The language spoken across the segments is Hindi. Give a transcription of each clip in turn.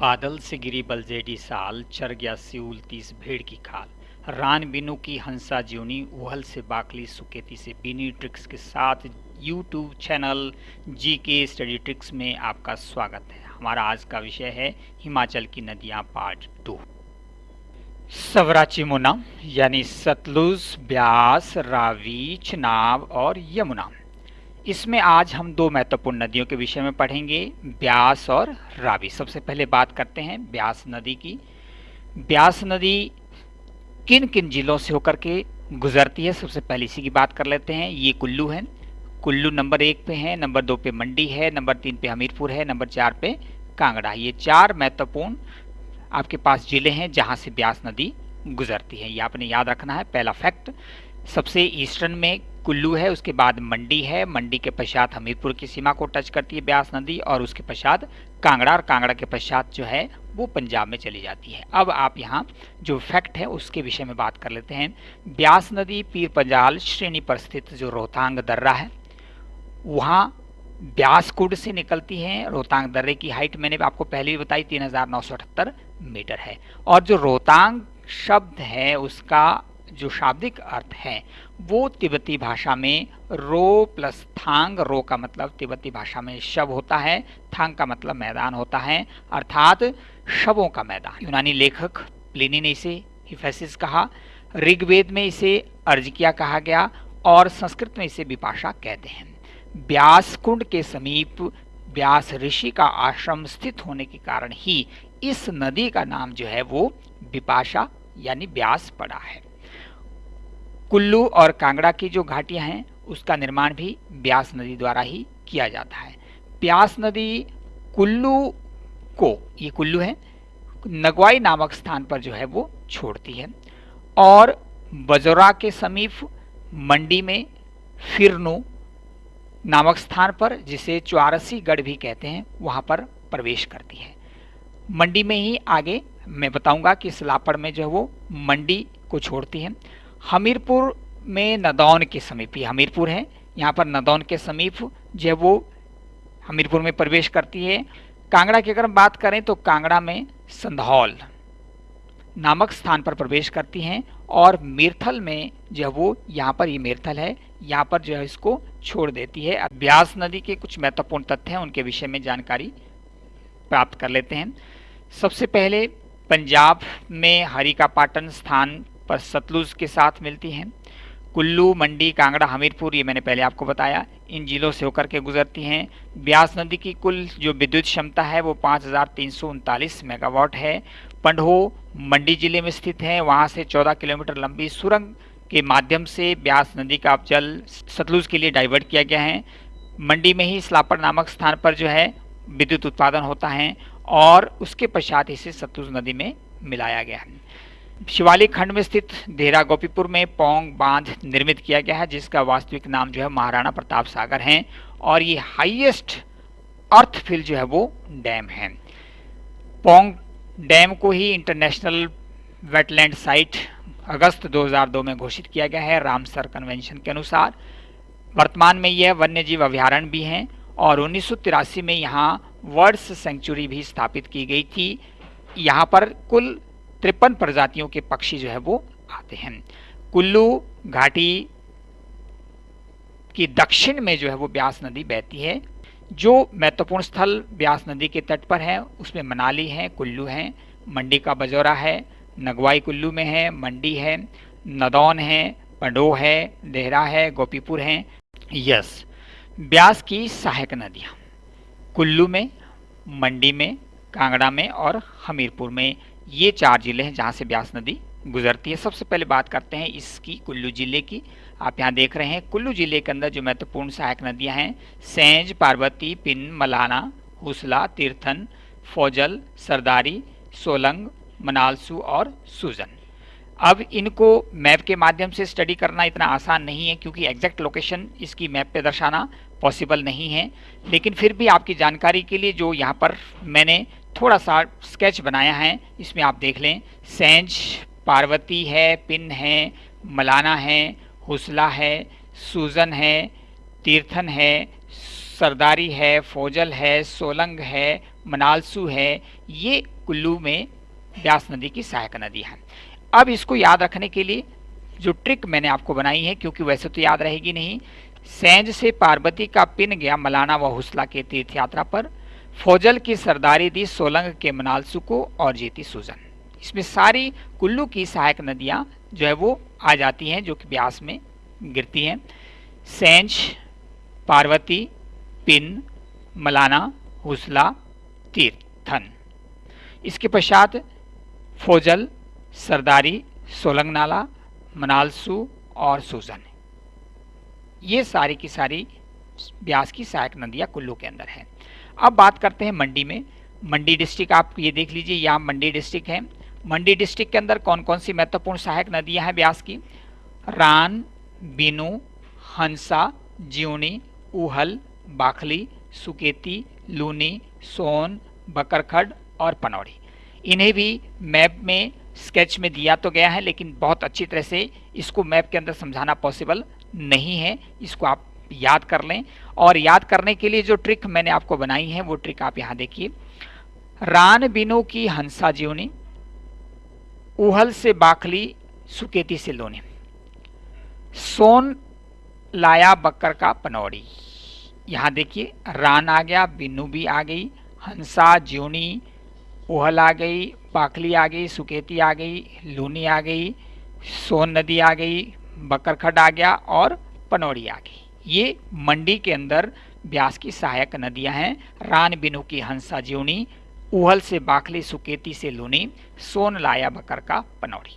बादल से गिरी बलजेडी साल, चर गया सिउल तीस भेड़ की खाल। रान बिनु की हंसा ज्योनी, उहल से बाकली सुकेती से बीनी ट्रिक्स के साथ यूट्यूब चैनल जी के स्टडी ट्रिक्स में आपका स्वागत है। हमारा आज का विषय है हिमाचल की नदियाँ पार्ट टू सवराची मुना, यानी सतलुज, ब्यास, रावी, चनाब और यमुना। इसमें आज हम दो महत्वपूर्ण नदियों के विषय में पढ़ेंगे, ब्यास और रावी। सबसे पहले बात करते हैं ब्यास नदी की। ब्यास नदी किन किन जिलों से होकर के गुजरती है? सबसे पहले इसी की बात कर लेते हैं। ये कुल्लू है। कुल्लू नंबर एक पे है, नंबर दो पे मंडी है, नंबर तीन पे हमीरपुर है, नंबर चार पे कांगड़ा। ये चार महत्वपूर्ण आपके पास ज़िले हैं जहाँ से ब्यास नदी गुजरती है। ये आपने याद रखना है, पहला फैक्ट सबसे ईस्टर्न में कुल्लू है, उसके बाद मंडी है। मंडी के पश्चात हमीरपुर की सीमा को टच करती है ब्यास नदी और उसके पश्चात कांगड़ा और कांगड़ा के पश्चात जो है, वो पंजाब में चली जाती है। अब आप यहाँ जो फैक्ट है, उसके विषय में बात कर लेते हैं। ब्यास नदी पीर पंजाल श्रेणी पर स्थित जो रोहतांग दर्रा है, वहाँ ब्यासकुंड से निकलती है। रोहतांग दर्रे की हाइट मैंने आपको पहले भी बताई, तीन हज़ार नौ सौ अठहत्तर मीटर है। और जो रोहतांग शब्द है, उसका जो शाब्दिक अर्थ है, वो तिब्बती भाषा में रो प्लस थांग, रो का मतलब तिब्बती भाषा में शव होता है, थांग का मतलब मैदान होता है, अर्थात शवों का मैदान। यूनानी लेखक प्लिनी ने इसे हिफेसिस कहा, ऋग्वेद में इसे अर्जिकिया कहा गया, और संस्कृत में इसे विपाशा कहते हैं। ब्यास कुंड के समीप व्यास ऋषि का आश्रम स्थित होने के कारण ही इस नदी का नाम जो है वो विपाशा यानी ब्यास पड़ा है। कुल्लू और कांगड़ा की जो घाटियाँ हैं, उसका निर्माण भी ब्यास नदी द्वारा ही किया जाता है। ब्यास नदी कुल्लू को, ये कुल्लू है, नगवाई नामक स्थान पर जो है वो छोड़ती है। और बजोरा के समीप मंडी में फिरनू नामक स्थान पर, जिसे चौरसी गढ़ भी कहते हैं, वहाँ पर प्रवेश करती है। मंडी में ही आगे मैं बताऊँगा कि सलापड़ में जो है वो मंडी को छोड़ती है। हमीरपुर में नदौन के समीप, ये हमीरपुर है, यहाँ पर नदौन के समीप जो है वो हमीरपुर में प्रवेश करती है। कांगड़ा की अगर हम बात करें तो कांगड़ा में संधौल नामक स्थान पर प्रवेश करती हैं और मीरथल में जो है वो, यहाँ पर ये मीरथल है, यहाँ पर जो है इसको छोड़ देती है। ब्यास नदी के कुछ महत्वपूर्ण तथ्य हैं, उनके विषय में जानकारी प्राप्त कर लेते हैं। सबसे पहले पंजाब में हरी का पाटन स्थान पर सतलुज के साथ मिलती हैं। कुल्लू, मंडी, कांगड़ा, हमीरपुर, ये मैंने पहले आपको बताया, इन जिलों से होकर के गुजरती हैं। ब्यास नदी की कुल जो विद्युत क्षमता है, वो पाँच हज़ार तीन सौ उनतालीस मेगावाट है। पंडो मंडी ज़िले में स्थित है, वहाँ से 14 किलोमीटर लंबी सुरंग के माध्यम से ब्यास नदी का जल सतलुज के लिए डाइवर्ट किया गया है। मंडी में ही स्लापर नामक स्थान पर जो है, विद्युत उत्पादन होता है और उसके पश्चात इसे सतलुज नदी में मिलाया गया है। शिवालिक खंड में स्थित देहरा गोपीपुर में पोंग बाँध निर्मित किया गया है, जिसका वास्तविक नाम जो है महाराणा प्रताप सागर है और ये हाईएस्ट अर्थ फिल जो है वो डैम है। पोंग डैम को ही इंटरनेशनल वेटलैंड साइट अगस्त 2002 में घोषित किया गया है, रामसर कन्वेंशन के अनुसार। वर्तमान में यह वन्यजीव अभ्यारण्य भी हैं और उन्नीस सौ तिरासी में यहाँ वर्ड्स सेंचुरी भी स्थापित की गई थी। यहाँ पर कुल तिरपन प्रजातियों के पक्षी जो है वो आते हैं। कुल्लू घाटी की दक्षिण में जो है वो ब्यास नदी बहती है, जो महत्वपूर्ण स्थल ब्यास नदी के तट पर है। उसमें मनाली है, कुल्लू है, मंडी का बजौरा है, नगवाई कुल्लू में है, मंडी है, नदौन है पंडो है, देहरा है, गोपीपुर है। यस, ब्यास की सहायक नदियाँ, कुल्लू में, मंडी में, कांगड़ा में और हमीरपुर में। ये चार ज़िले हैं जहाँ से ब्यास नदी गुजरती है। सबसे पहले बात करते हैं इसकी कुल्लू ज़िले की। आप यहाँ देख रहे हैं, कुल्लू ज़िले के अंदर जो महत्वपूर्ण सहायक नदियाँ हैं, सेंज, पार्वती, पिन, मलाना, हुसला, तीर्थन, फौजल, सरदारी, सोलंग, मनालसू और सुजन। अब इनको मैप के माध्यम से स्टडी करना इतना आसान नहीं है, क्योंकि एग्जैक्ट लोकेशन इसकी मैप पे दर्शाना पॉसिबल नहीं है। लेकिन फिर भी आपकी जानकारी के लिए जो यहाँ पर मैंने थोड़ा सा स्केच बनाया है, इसमें आप देख लें, सेंज, पार्वती है, पिन है, मलाना है, हुसला है, सूजन है, तीर्थन है, सरदारी है, फौजल है, सोलंग है, मनालसू है, ये कुल्लू में ब्यास नदी की सहायक नदी है। अब इसको याद रखने के लिए जो ट्रिक मैंने आपको बनाई है, क्योंकि वैसे तो याद रहेगी नहीं, सैंज से पार्वती का पिन गया, मलाना व हुसला के तीर्थ यात्रा पर फौजल की सरदारी दी सोलंग के मनालसू को और जीती सुजन। इसमें सारी कुल्लू की सहायक नदियाँ जो है वो आ जाती हैं, जो कि ब्यास में गिरती हैं। सेंच पार्वती, पिन, मलाना, हुसला तीर्थन इसके पश्चात फौजल, सरदारी, सोलंग नाला, मनालसू और सुजन। ये सारी की सारी ब्यास की सहायक नदियाँ कुल्लू के अंदर हैं। अब बात करते हैं मंडी में। मंडी डिस्ट्रिक्ट आप ये देख लीजिए, यहाँ मंडी डिस्ट्रिक्ट है। मंडी डिस्ट्रिक्ट के अंदर कौन कौन सी महत्वपूर्ण सहायक नदियाँ हैं ब्यास की? रान, बिनू, हंसा जीवनी उहल, बाखली, सुकेती, लूनी, सोन, बकरखड और पनौड़ी। इन्हें भी मैप में, स्केच में दिया तो गया है, लेकिन बहुत अच्छी तरह से इसको मैप के अंदर समझाना पॉसिबल नहीं है। इसको आप याद कर लें। और याद करने के लिए जो ट्रिक मैंने आपको बनाई है, वो ट्रिक आप यहाँ देखिए। रान बिनो की हंसा जीवनी, उहल से बाखली सुकेती से लोने, सोन लाया बकर का पनौड़ी। यहाँ देखिए, रान आ गया बिन्नू भी आ गई, हंसा ज्यूनी उहल आ गई पाखली आ गई, सुकेती आ गई, लूनी आ गई, सोन नदी आ गई बकरखड आ गया और पनौड़ी आ गई। ये मंडी के अंदर ब्यास की सहायक नदियाँ हैं, रान बिनु की हंसा ज्यूनी उहल से बाखली सुकेती से लूनी, सोन लाया बकर का पनौड़ी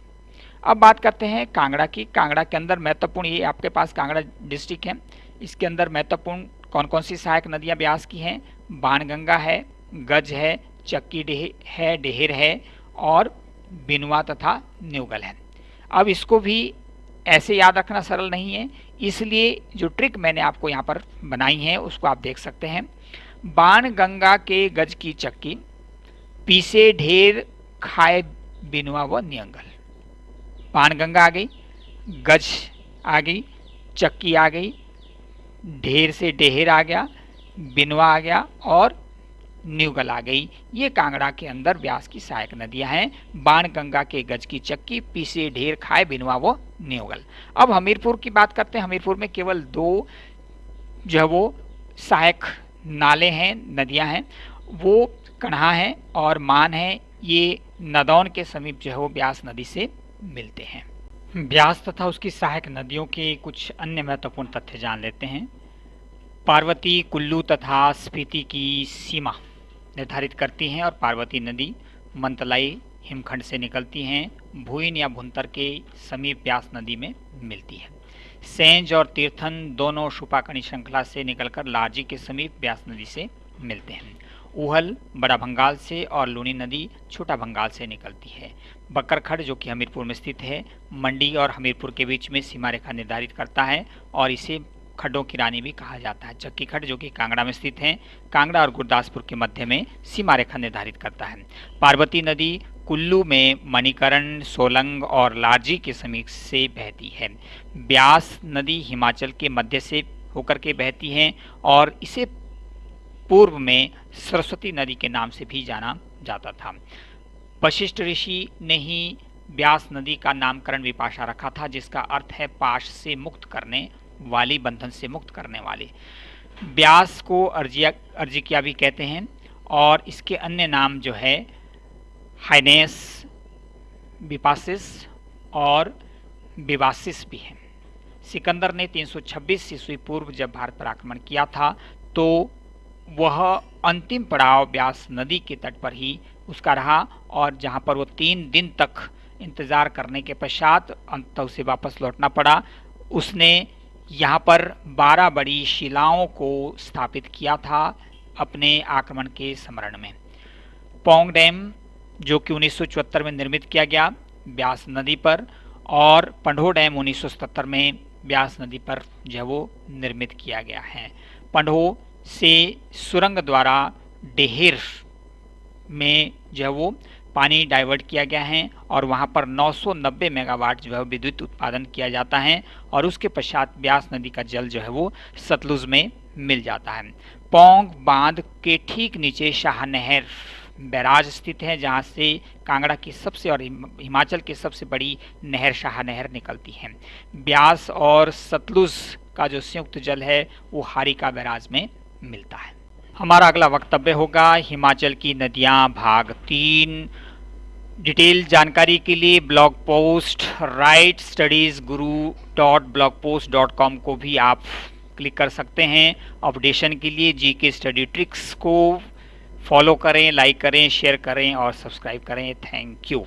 अब बात करते हैं कांगड़ा की। कांगड़ा के अंदर महत्वपूर्ण, ये आपके पास कांगड़ा डिस्ट्रिक्ट है। इसके अंदर महत्वपूर्ण कौन कौन सी सहायक नदियाँ ब्यास की हैं? बाणगंगा है, गज है, चक्की डेह, है, डेहर है और बिनुआ तथा न्यूगल है। अब इसको भी ऐसे याद रखना सरल नहीं है इसलिए जो ट्रिक मैंने आपको यहाँ पर बनाई है, उसको आप देख सकते हैं। बाण गंगा के गज की चक्की, पीसे ढेर खाए बिनुआ व नियंगल। बाण गंगा आ गई, गज आ गई, चक्की आ गई, ढेर से ढेर आ गया बिनवा आ गया और न्यूगल आ गई। ये कांगड़ा के अंदर व्यास की सहायक नदियाँ हैं। बाण गंगा के गज की चक्की, पीसे ढेर खाए बिनवा वो न्यूगल अब हमीरपुर की बात करते हैं। हमीरपुर में केवल दो जो है वो सहायक नाले हैं, नदियाँ हैं। वो कन्हा है और मान है। ये नदौन के समीप जो है वो ब्यास नदी से मिलते हैं। ब्यास तथा उसकी सहायक नदियों के कुछ अन्य महत्वपूर्ण तथ्य जान लेते हैं। पार्वती, कुल्लू तथा स्पीति की सीमा। निर्धारित करती हैं और पार्वती नदी मंतलाई हिमखंड से निकलती हैं, भूइन या भुंतर के समीप ब्यास नदी में मिलती है। सेंज और तीर्थन दोनों शुपाकणी श्रृंखला से निकलकर लार्जी के समीप ब्यास नदी से मिलते हैं। उहल बड़ा भंगाल से और लूनी नदी छोटा भंगाल से निकलती है। बकरखड़, जो कि हमीरपुर में स्थित है, मंडी और हमीरपुर के बीच में सीमा रेखा निर्धारित करता है और इसे खड्डों की रानी भी कहा जाता है। चक्की खड जो कि कांगड़ा में स्थित है, कांगड़ा और गुरदासपुर के मध्य में सीमा रेखा निर्धारित करता है। पार्वती नदी कुल्लू में मणिकरण, सोलंग और लार्जी के समीप से बहती है। ब्यास नदी हिमाचल के मध्य से होकर के बहती है और इसे पूर्व में सरस्वती नदी के नाम से भी जाना जाता था। वशिष्ठ ऋषि ने ही ब्यास नदी का नामकरण विपाशा रखा था, जिसका अर्थ है पाश से मुक्त करने वाली बंधन से मुक्त करने वाली। ब्यास को अर्जिया, अर्जिकिया भी कहते हैं और इसके अन्य नाम जो है, हाइनेस विपासिस और विवासिस भी हैं। सिकंदर ने 326 ईस्वी पूर्व जब भारत पर आक्रमण किया था तो वह अंतिम पड़ाव ब्यास नदी के तट पर ही उसका रहा और जहाँ पर वो तीन दिन तक इंतज़ार करने के पश्चात अंत उसे वापस लौटना पड़ा, उसने यहाँ पर बारह बड़ी शिलाओं को स्थापित किया था अपने आक्रमण के स्मरण में। पोंग डैम, जो कि उन्नीस सौ चौहत्तर में निर्मित किया गया ब्यास नदी पर, और पंडो डैम उन्नीस सौ सतहत्तर में ब्यास नदी पर जो वो निर्मित किया गया है। पंडो से सुरंग द्वारा डेहर में जो है वो पानी डाइवर्ट किया गया है और वहाँ पर 990 मेगावाट जो है विद्युत उत्पादन किया जाता है और उसके पश्चात ब्यास नदी का जल जो है वो सतलुज में मिल जाता है। पोंग बाँध के ठीक नीचे शाहनहर बैराज स्थित है, जहाँ से कांगड़ा की सबसे और हिमाचल की सबसे बड़ी नहर शाह नहर निकलती है। ब्यास और सतलुज का जो संयुक्त जल है, वो हारिका बैराज में मिलता है। हमारा अगला वक्तव्य होगा हिमाचल की नदियाँ भाग तीन। डिटेल जानकारी के लिए blog post, right studies Guru dot blog post dot com को भी आप क्लिक कर सकते हैं। अपडेशन के लिए जी के स्टडी ट्रिक्स को फॉलो करें, लाइक करें, शेयर करें और सब्सक्राइब करें। Thank you.